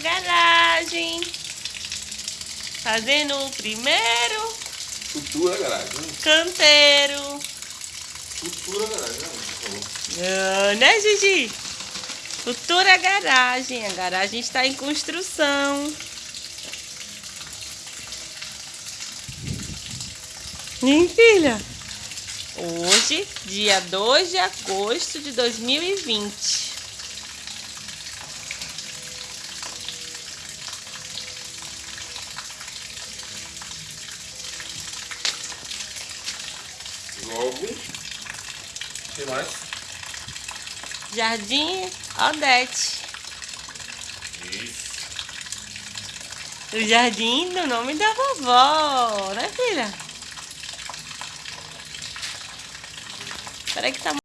garagem. Fazendo o primeiro Futura garagem. canteiro. Futura garagem, né? Por favor. Ah, né, Gigi? Futura garagem. A garagem está em construção. Hein, filha? Hoje, dia 2 de agosto de 2020. Logo. O que mais? Jardim Aldete. Isso. O jardim do nome da vovó, né, filha? Peraí que tá